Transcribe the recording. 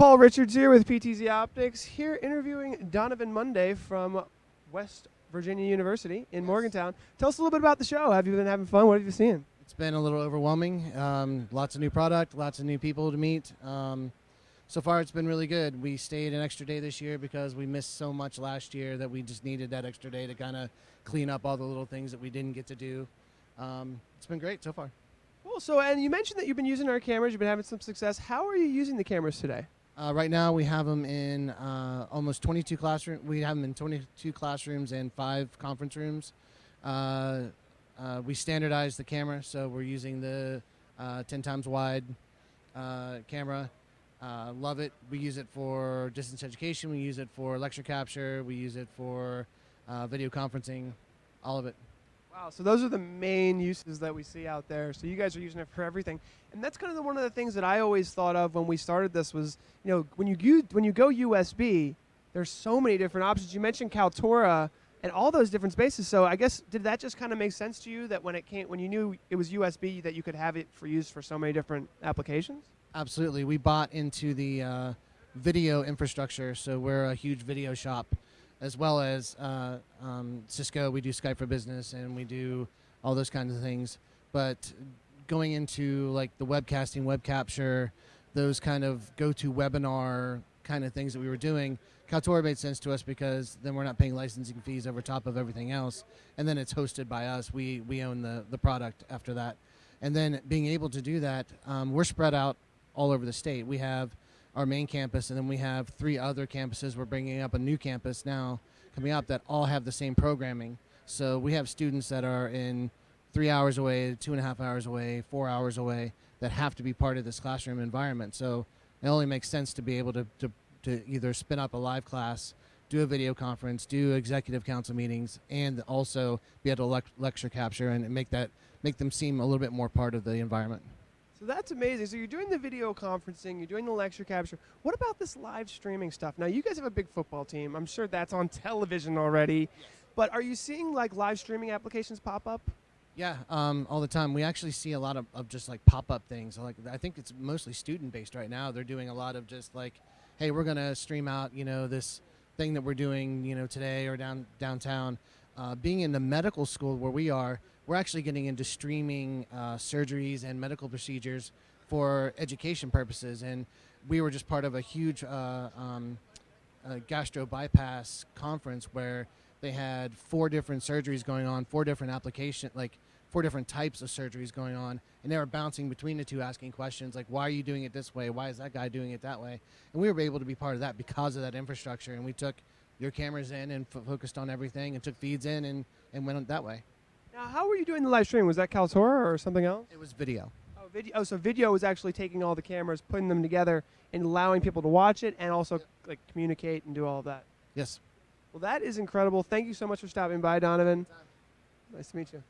Paul Richards here with PTZ Optics, here interviewing Donovan Monday from West Virginia University in Morgantown. Tell us a little bit about the show. Have you been having fun? What have you seen? It's been a little overwhelming. Um, lots of new product, lots of new people to meet. Um, so far, it's been really good. We stayed an extra day this year because we missed so much last year that we just needed that extra day to kind of clean up all the little things that we didn't get to do. Um, it's been great so far. Cool. So, and you mentioned that you've been using our cameras. You've been having some success. How are you using the cameras today? Uh, right now, we have them in uh, almost 22 classrooms. We have them in 22 classrooms and five conference rooms. Uh, uh we standardized the camera, so we're using the uh, 10 times wide uh, camera. love it. We use it for distance education. We use it for lecture capture. We use it for video conferencing. All of it. Wow, so those are the main uses that we see out there. So you guys are using it for everything, and that's kind of the, one of the things that I always thought of when we started this was, you know, when you when you go USB, there's so many different options. You mentioned Kaltura and all those different spaces. So I guess did that just kind of make sense to you that when it came when you knew it was USB that you could have it for use for so many different applications? Absolutely, we bought into the uh, Vidyo infrastructure, so we're a huge Vidyo shop as well as uh, um, Cisco. We do Skype for Business and we do all those kinds of things. But going into like the webcasting, web capture, those kind of go-to webinar kind of things that we were doing, Kaltura made sense to us because then we're not paying licensing fees over top of everything else, and then it's hosted by us. We we own the the product after that, and then being able to do that, um, we're spread out all over the state. We have our main campus, and then we have three other campuses. We're bringing up a new campus now coming up that all have the same programming. So we have students that are in three hours away, two and a half hours away, four hours away that have to be part of this classroom environment. So it only makes sense to be able to, to, to either spin up a live class, do a video conference, do executive council meetings, and also be able to le lecture capture and make that make them seem a little bit more part of the environment. So that's amazing. So you're doing the video conferencing, you're doing the lecture capture. What about this live streaming stuff? Now you guys have a big football team. I'm sure that's on television already. Yes. But are you seeing like live streaming applications pop up? Yeah, um, all the time. We actually see a lot of, of just like pop up things. Like I think it's mostly student based right now. They're doing a lot of just like, hey, we're gonna stream out, you know, this thing that we're doing, you know, today or down downtown. Uh, being in the medical school where we are, we're actually getting into streaming uh, surgeries and medical procedures for education purposes. And we were just part of a huge uh, um, gastro bypass conference where they had four different surgeries going on, four different application, like four different types of surgeries going on, and they were bouncing between the two, asking questions like, "Why are you doing it this way? Why is that guy doing it that way?" And we were able to be part of that because of that infrastructure, and we took your cameras in and focused on everything, and took feeds in and and went that way. Now, how were you doing the live stream? Was that Kaltura or something else? It was Vidyo. Oh, Vidyo. Oh, so Vidyo was actually taking all the cameras, putting them together, and allowing people to watch it, and also like communicate and do all of that. Yes. Well, that is incredible. Thank you so much for stopping by, Donovan. Nice to meet you.